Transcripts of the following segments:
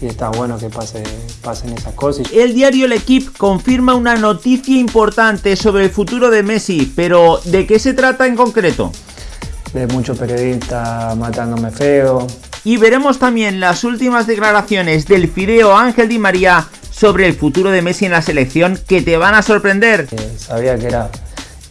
y está bueno que pase, pasen esas cosas. El diario L'Equipe confirma una noticia importante sobre el futuro de Messi, pero ¿de qué se trata en concreto? De muchos periodistas matándome feo. Y veremos también las últimas declaraciones del Fideo Ángel Di María sobre el futuro de Messi en la selección que te van a sorprender. Eh, sabía que era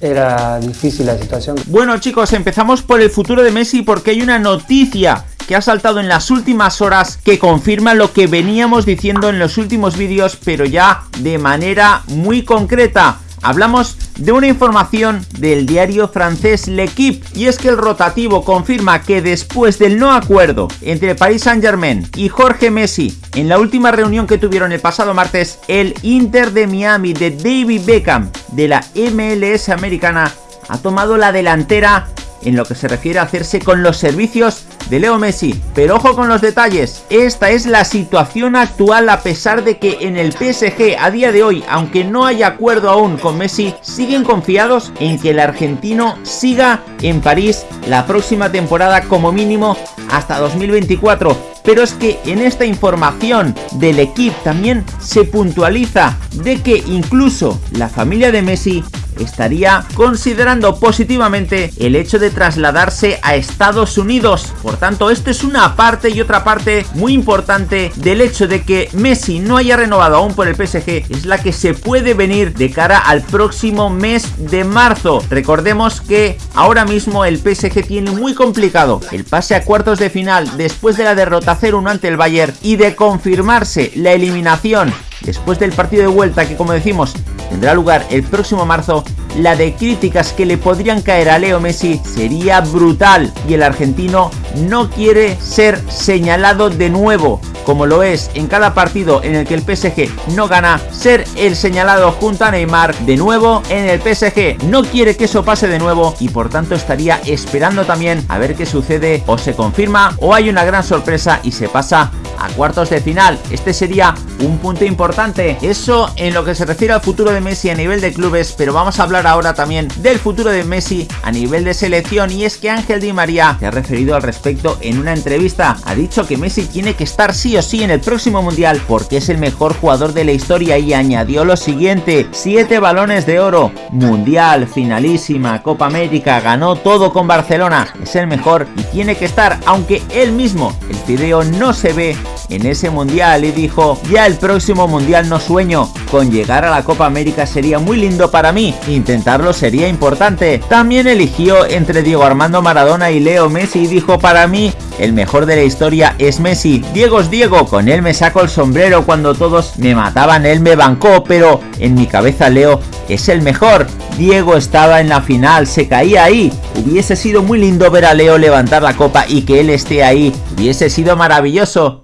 era difícil la situación. Bueno chicos, empezamos por el futuro de Messi porque hay una noticia que ha saltado en las últimas horas que confirma lo que veníamos diciendo en los últimos vídeos, pero ya de manera muy concreta. Hablamos de una información del diario francés L'Equipe y es que el rotativo confirma que después del no acuerdo entre Paris Saint Germain y Jorge Messi en la última reunión que tuvieron el pasado martes, el Inter de Miami de David Beckham de la MLS americana ha tomado la delantera en lo que se refiere a hacerse con los servicios de Leo Messi. Pero ojo con los detalles, esta es la situación actual a pesar de que en el PSG a día de hoy, aunque no haya acuerdo aún con Messi, siguen confiados en que el argentino siga en París la próxima temporada como mínimo hasta 2024 pero es que en esta información del equipo también se puntualiza de que incluso la familia de Messi estaría considerando positivamente el hecho de trasladarse a Estados Unidos. Por tanto, esto es una parte y otra parte muy importante del hecho de que Messi no haya renovado aún por el PSG. Es la que se puede venir de cara al próximo mes de marzo. Recordemos que ahora mismo el PSG tiene muy complicado el pase a cuartos de final después de la derrota 0-1 ante el Bayern y de confirmarse la eliminación después del partido de vuelta que como decimos tendrá lugar el próximo marzo, la de críticas que le podrían caer a Leo Messi sería brutal y el argentino no quiere ser señalado de nuevo como lo es en cada partido en el que el PSG no gana, ser el señalado junto a Neymar de nuevo en el PSG. No quiere que eso pase de nuevo y por tanto estaría esperando también a ver qué sucede o se confirma o hay una gran sorpresa y se pasa a cuartos de final. Este sería un punto importante. Eso en lo que se refiere al futuro de Messi a nivel de clubes, pero vamos a hablar ahora también del futuro de Messi a nivel de selección y es que Ángel Di María se ha referido al respecto en una entrevista. Ha dicho que Messi tiene que estar sí o sí en el próximo mundial porque es el mejor jugador de la historia y añadió lo siguiente, 7 balones de oro, mundial, finalísima, Copa América, ganó todo con Barcelona, es el mejor y tiene que estar, aunque él mismo, el video no se ve en ese mundial y dijo, ya el próximo mundial no sueño, con llegar a la Copa América sería muy lindo para mí, intentarlo sería importante. También eligió entre Diego Armando Maradona y Leo Messi y dijo para mí el mejor de la historia es Messi. Diego es Diego, con él me saco el sombrero cuando todos me mataban, él me bancó, pero en mi cabeza Leo es el mejor. Diego estaba en la final, se caía ahí. Hubiese sido muy lindo ver a Leo levantar la copa y que él esté ahí. Hubiese sido maravilloso.